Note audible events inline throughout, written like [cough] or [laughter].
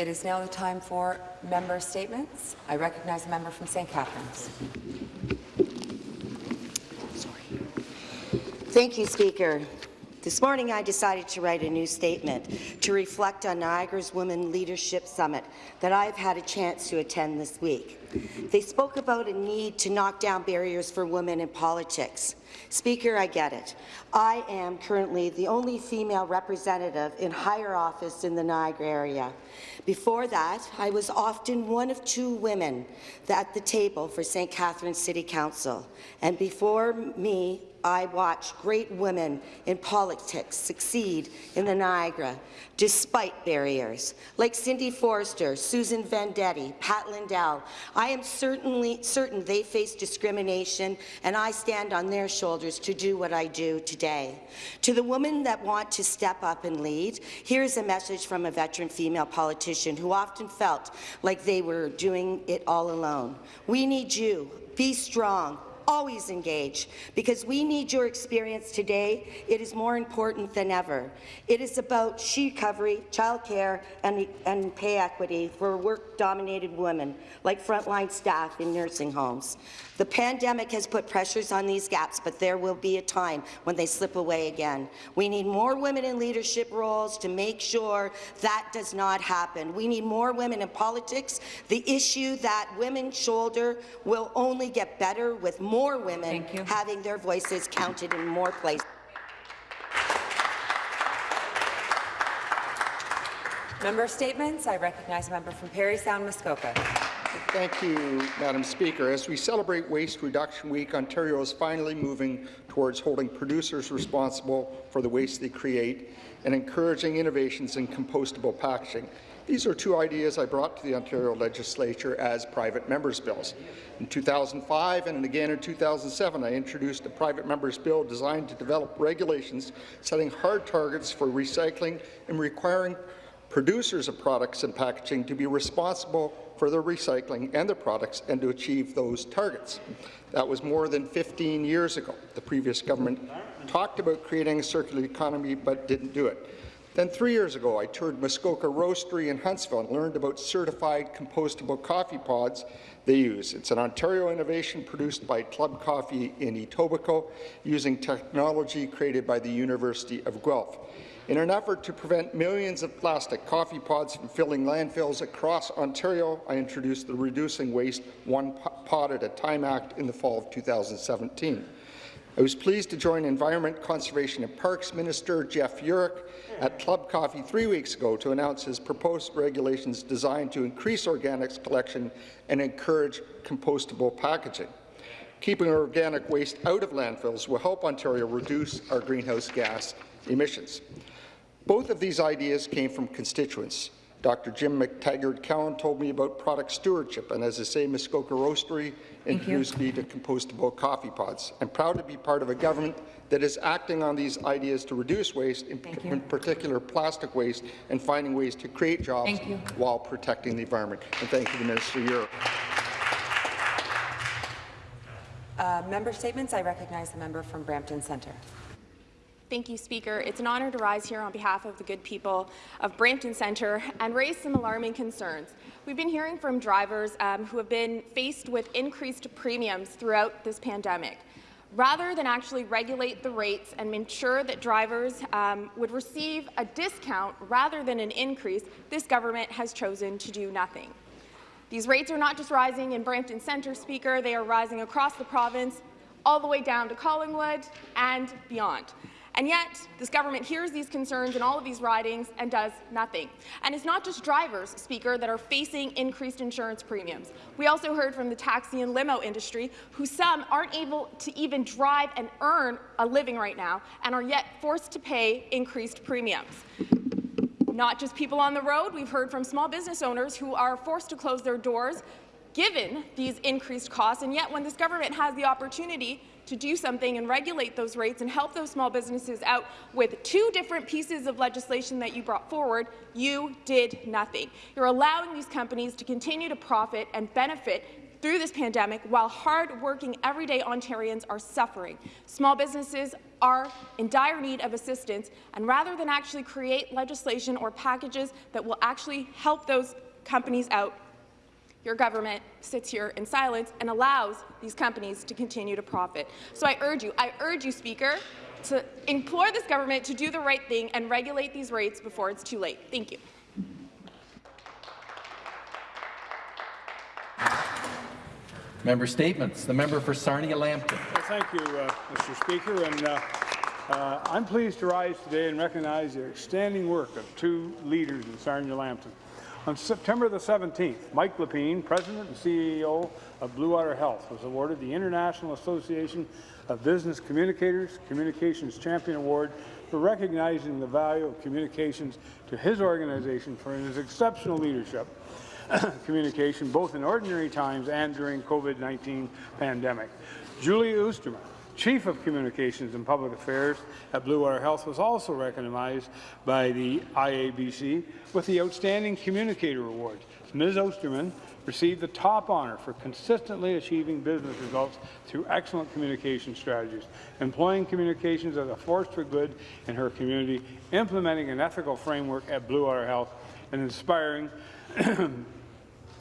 It is now the time for member statements. I recognize the member from St. Catharines. Thank you, Speaker. This morning, I decided to write a new statement to reflect on Niagara's Women Leadership Summit that I've had a chance to attend this week. They spoke about a need to knock down barriers for women in politics. Speaker, I get it. I am currently the only female representative in higher office in the Niagara area. Before that, I was often one of two women at the table for St. Catharines City Council. And before me, I watched great women in politics succeed in the Niagara despite barriers, like Cindy Forster, Susan Vendetti, Pat Lindell. I am certainly certain they face discrimination, and I stand on their shoulders to do what I do today. To the women that want to step up and lead, here's a message from a veteran female politician who often felt like they were doing it all alone. We need you. Be strong always engage, because we need your experience today. It is more important than ever. It is about she recovery, childcare, and, and pay equity for work-dominated women, like frontline staff in nursing homes. The pandemic has put pressures on these gaps, but there will be a time when they slip away again. We need more women in leadership roles to make sure that does not happen. We need more women in politics. The issue that women shoulder will only get better with more women having their voices counted in more places. Member statements. I recognize a member from Parry Sound Muskoka. Thank you, Madam Speaker. As we celebrate Waste Reduction Week, Ontario is finally moving towards holding producers responsible for the waste they create and encouraging innovations in compostable packaging. These are two ideas I brought to the Ontario legislature as private members' bills. In 2005 and again in 2007, I introduced a private members' bill designed to develop regulations setting hard targets for recycling and requiring producers of products and packaging to be responsible for their recycling and their products and to achieve those targets. That was more than 15 years ago. The previous government talked about creating a circular economy but didn't do it. Then three years ago, I toured Muskoka Roastery in Huntsville and learned about certified compostable coffee pods they use. It's an Ontario innovation produced by Club Coffee in Etobicoke using technology created by the University of Guelph. In an effort to prevent millions of plastic coffee pods from filling landfills across Ontario, I introduced the Reducing Waste One Pod at a Time Act in the fall of 2017. I was pleased to join Environment, Conservation and Parks Minister Jeff Yurek at Club Coffee three weeks ago to announce his proposed regulations designed to increase organics collection and encourage compostable packaging. Keeping organic waste out of landfills will help Ontario reduce our greenhouse gas emissions. Both of these ideas came from constituents Dr. Jim McTaggart-Cowan told me about product stewardship, and as I say, Muskoka Roastery introduced me to compostable coffee pods. I'm proud to be part of a government that is acting on these ideas to reduce waste, in, in particular plastic waste, and finding ways to create jobs while protecting the environment. And thank you to Minister Yurek. Uh, member statements. I recognize the member from Brampton Centre. Thank you, Speaker. It's an honour to rise here on behalf of the good people of Brampton Centre and raise some alarming concerns. We've been hearing from drivers um, who have been faced with increased premiums throughout this pandemic. Rather than actually regulate the rates and ensure that drivers um, would receive a discount rather than an increase, this government has chosen to do nothing. These rates are not just rising in Brampton Centre, Speaker, they are rising across the province, all the way down to Collingwood and beyond. And yet, this government hears these concerns in all of these ridings and does nothing. And it's not just drivers, Speaker, that are facing increased insurance premiums. We also heard from the taxi and limo industry, who some aren't able to even drive and earn a living right now, and are yet forced to pay increased premiums. Not just people on the road, we've heard from small business owners who are forced to close their doors given these increased costs, and yet when this government has the opportunity to do something and regulate those rates and help those small businesses out with two different pieces of legislation that you brought forward, you did nothing. You're allowing these companies to continue to profit and benefit through this pandemic while hard-working everyday Ontarians are suffering. Small businesses are in dire need of assistance, and rather than actually create legislation or packages that will actually help those companies out, your government sits here in silence and allows these companies to continue to profit. So I urge you, I urge you, Speaker, to implore this government to do the right thing and regulate these rates before it's too late. Thank you. Member statements. The member for Sarnia-Lambton. Well, thank you, uh, Mr. Speaker. And uh, uh, I'm pleased to rise today and recognize the outstanding work of two leaders in Sarnia-Lambton. On September the 17th, Mike Lapaine, President and CEO of Blue Water Health, was awarded the International Association of Business Communicators Communications Champion Award for recognizing the value of communications to his organization for his exceptional leadership [clears throat] communication, both in ordinary times and during COVID-19 pandemic. Julia Oosterman, Chief of Communications and Public Affairs at Blue Water Health, was also recognized by the IABC with the Outstanding Communicator Award. Ms. Oosterman received the top honour for consistently achieving business results through excellent communication strategies, employing communications as a force for good in her community, implementing an ethical framework at Blue Water Health, and inspiring [clears throat]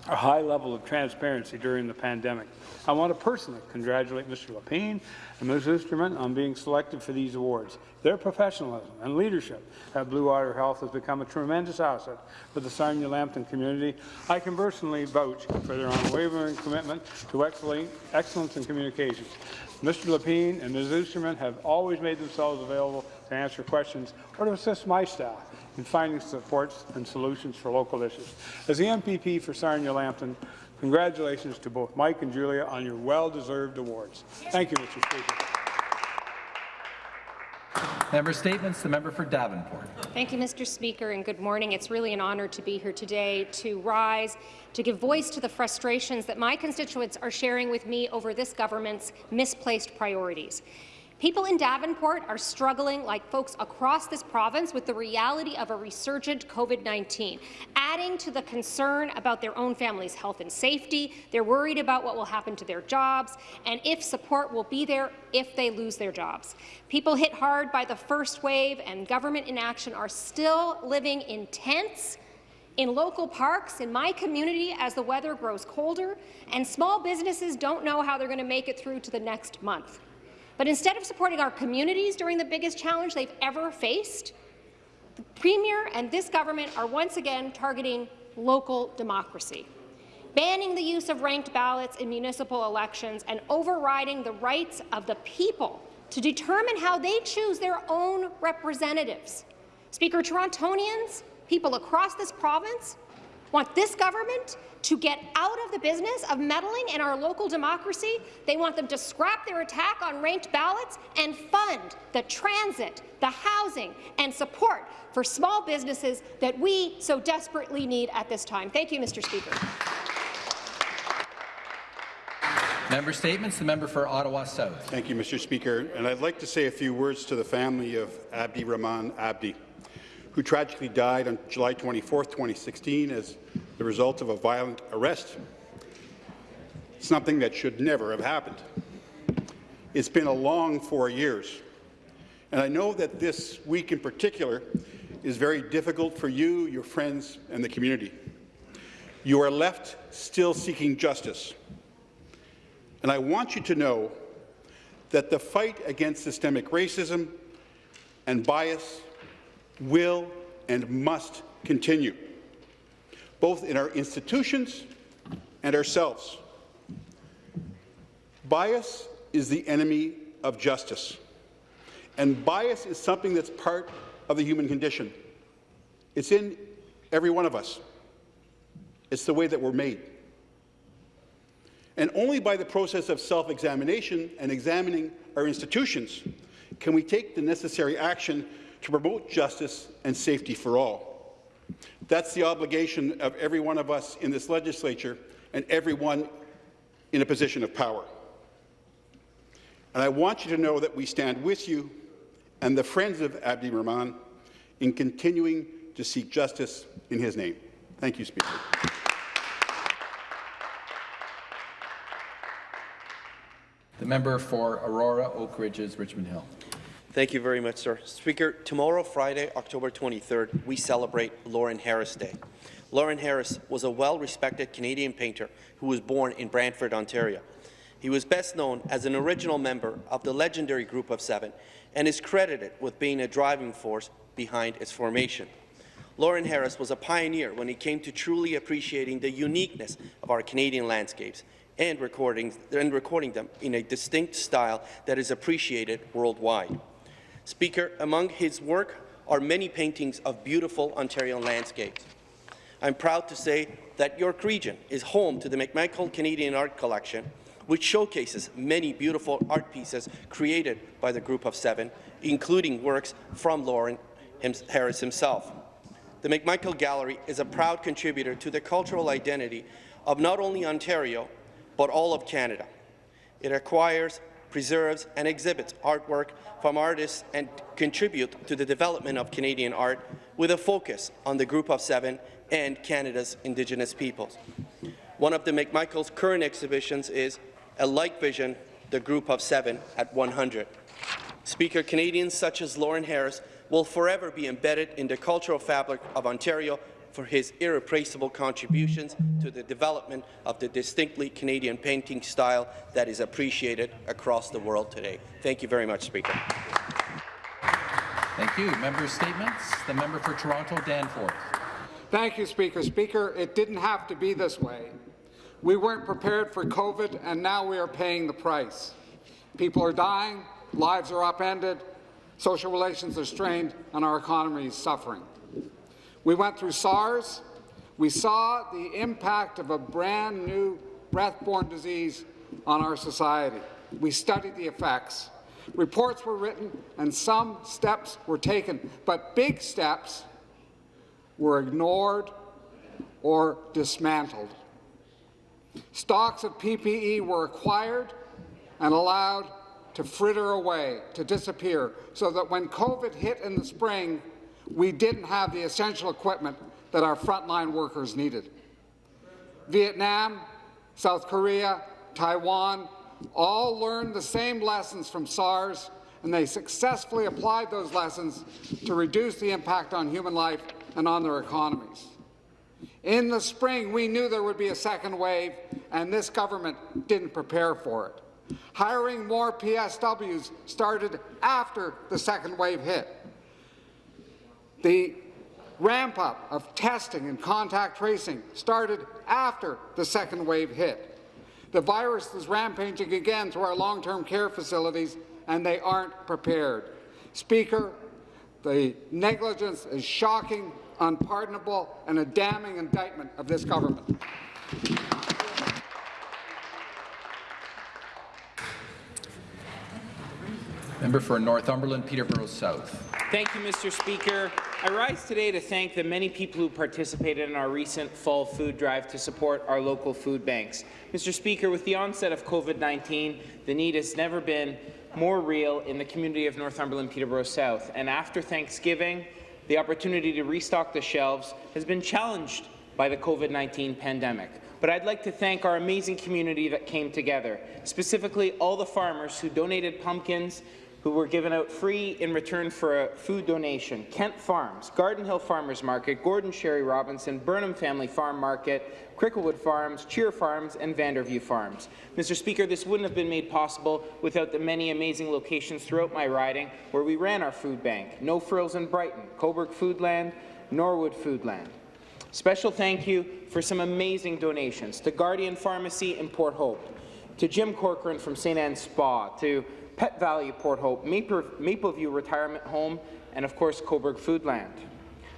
a high level of transparency during the pandemic. I want to personally congratulate Mr. Lapaine and Ms. Oosterman on being selected for these awards. Their professionalism and leadership at Blue Water Health has become a tremendous asset for the Sarnia-Lambton community. I can personally vouch for their unwavering commitment to excellence in communications. Mr. Lapaine and Ms. Oosterman have always made themselves available to answer questions or to assist my staff in finding supports and solutions for local issues. As the MPP for Sarnia-Lambton, congratulations to both Mike and Julia on your well-deserved awards. Thank you, Mr. Speaker. Member statements. The member for Davenport. Thank you, Mr. Speaker, and good morning. It's really an honour to be here today to rise, to give voice to the frustrations that my constituents are sharing with me over this government's misplaced priorities. People in Davenport are struggling, like folks across this province, with the reality of a resurgent COVID-19, adding to the concern about their own family's health and safety. They're worried about what will happen to their jobs and if support will be there if they lose their jobs. People hit hard by the first wave and government inaction are still living in tents in local parks in my community as the weather grows colder, and small businesses don't know how they're going to make it through to the next month. But instead of supporting our communities during the biggest challenge they've ever faced, the Premier and this government are once again targeting local democracy, banning the use of ranked ballots in municipal elections and overriding the rights of the people to determine how they choose their own representatives. Speaker, Torontonians, people across this province, want this government to get out of the business of meddling in our local democracy. They want them to scrap their attack on ranked ballots and fund the transit, the housing and support for small businesses that we so desperately need at this time. Thank you, Mr. Speaker. Member statements. The member for Ottawa South. Thank you, Mr. Speaker. And I'd like to say a few words to the family of Abdi Rahman Abdi who tragically died on July 24, 2016, as the result of a violent arrest, something that should never have happened. It's been a long four years, and I know that this week in particular is very difficult for you, your friends, and the community. You are left still seeking justice, and I want you to know that the fight against systemic racism and bias will and must continue, both in our institutions and ourselves. Bias is the enemy of justice, and bias is something that's part of the human condition. It's in every one of us. It's the way that we're made. And only by the process of self-examination and examining our institutions can we take the necessary action to promote justice and safety for all. That's the obligation of every one of us in this legislature and everyone in a position of power. And I want you to know that we stand with you and the friends of Abdi Rahman in continuing to seek justice in his name. Thank you, Speaker. The member for Aurora, Oak Ridges, Richmond Hill. Thank you very much, sir. Speaker, tomorrow, Friday, October 23rd, we celebrate Lawren Harris Day. Lawren Harris was a well-respected Canadian painter who was born in Brantford, Ontario. He was best known as an original member of the legendary Group of Seven and is credited with being a driving force behind its formation. Lawren Harris was a pioneer when it came to truly appreciating the uniqueness of our Canadian landscapes and recording, and recording them in a distinct style that is appreciated worldwide. Speaker, among his work are many paintings of beautiful Ontario landscapes. I'm proud to say that York Region is home to the McMichael Canadian Art Collection, which showcases many beautiful art pieces created by the Group of Seven, including works from Lawren Harris himself. The McMichael Gallery is a proud contributor to the cultural identity of not only Ontario, but all of Canada. It acquires, preserves, and exhibits artwork from artists and contribute to the development of Canadian art with a focus on the Group of Seven and Canada's Indigenous peoples. One of the McMichael's current exhibitions is A Like Vision, the Group of Seven at 100. Speaker, Canadians such as Lawren Harris will forever be embedded in the cultural fabric of Ontario for his irreplaceable contributions to the development of the distinctly Canadian painting style that is appreciated across the world today. Thank you very much, Speaker. Thank you. Member statements. The member for Toronto, Danforth. Thank you, Speaker. Speaker, it didn't have to be this way. We weren't prepared for COVID, and now we are paying the price. People are dying, lives are upended, social relations are strained, and our economy is suffering. We went through SARS. We saw the impact of a brand new breath-borne disease on our society. We studied the effects. Reports were written and some steps were taken, but big steps were ignored or dismantled. Stocks of PPE were acquired and allowed to fritter away, to disappear, so that when COVID hit in the spring, we didn't have the essential equipment that our frontline workers needed. Vietnam, South Korea, Taiwan all learned the same lessons from SARS, and they successfully applied those lessons to reduce the impact on human life and on their economies. In the spring, we knew there would be a second wave, and this government didn't prepare for it. Hiring more PSWs started after the second wave hit. The ramp-up of testing and contact tracing started after the second wave hit. The virus is rampaging again through our long-term care facilities, and they aren't prepared. Speaker, the negligence is shocking, unpardonable, and a damning indictment of this government. Member for Northumberland, Peterborough South. Thank you, Mr. Speaker. I rise today to thank the many people who participated in our recent fall food drive to support our local food banks. Mr. Speaker, with the onset of COVID-19, the need has never been more real in the community of Northumberland Peterborough South. And after Thanksgiving, the opportunity to restock the shelves has been challenged by the COVID-19 pandemic. But I'd like to thank our amazing community that came together, specifically all the farmers who donated pumpkins, who were given out free in return for a food donation. Kent Farms, Garden Hill Farmers Market, Gordon Sherry Robinson, Burnham Family Farm Market, Cricklewood Farms, Cheer Farms, and Vanderview Farms. Mr. Speaker, this wouldn't have been made possible without the many amazing locations throughout my riding where we ran our food bank. No Frills in Brighton, Cobourg Foodland, Norwood Foodland. Special thank you for some amazing donations to Guardian Pharmacy in Port Hope, to Jim Corcoran from St. Anne's Spa, to Pet Valu Port Hope, Mapleview Retirement Home, and of course Cobourg Foodland.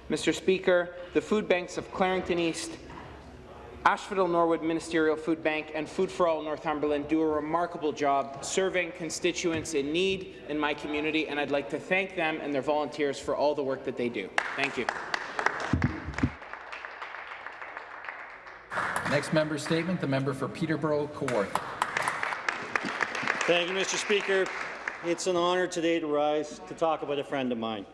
Mr. Speaker, the food banks of Clarington East, Asphodel Norwood Ministerial Food Bank and Food for All Northumberland do a remarkable job serving constituents in need in my community, and I'd like to thank them and their volunteers for all the work that they do. Thank you. Next member statement, the member for Peterborough Kawartha. Thank you, Mr. Speaker. It's an honour today to rise to talk about a friend of mine.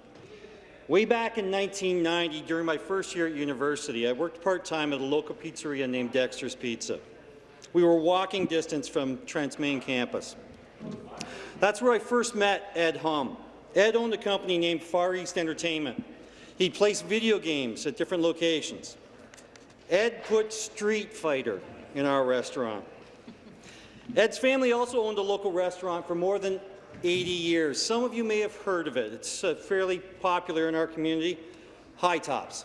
Way back in 1990, during my first year at university, I worked part-time at a local pizzeria named Dexter's Pizza. We were walking distance from Trent's main campus. That's where I first met Ed Hum. Ed owned a company named Far East Entertainment. He placed video games at different locations. Ed put Street Fighter in our restaurant. Ed's family also owned a local restaurant for more than 80 years. Some of you may have heard of it. It's uh, fairly popular in our community, High Tops.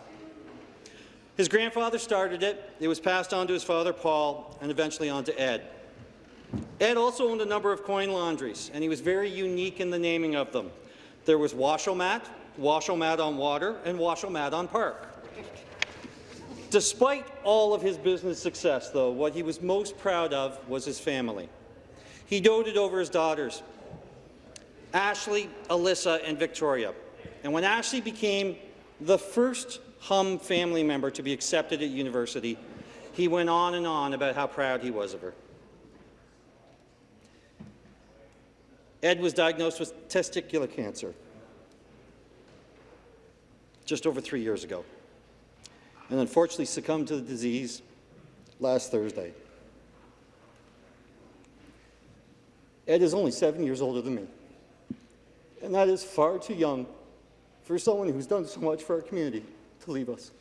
His grandfather started it. It was passed on to his father, Paul, and eventually on to Ed. Ed also owned a number of coin laundries, and he was very unique in the naming of them. There was Washomat, Washomat on Water, and Washomat on Park. Despite all of his business success, though, what he was most proud of was his family. He doted over his daughters, Ashley, Alyssa, and Victoria. And when Ashley became the first Hum family member to be accepted at university, he went on and on about how proud he was of her. Ed was diagnosed with testicular cancer just over three years ago, and unfortunately succumbed to the disease last Thursday. Ed is only seven years older than me, and that is far too young for someone who's done so much for our community to leave us.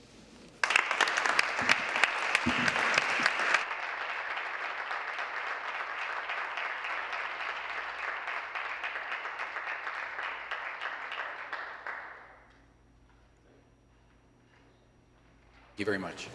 You very much.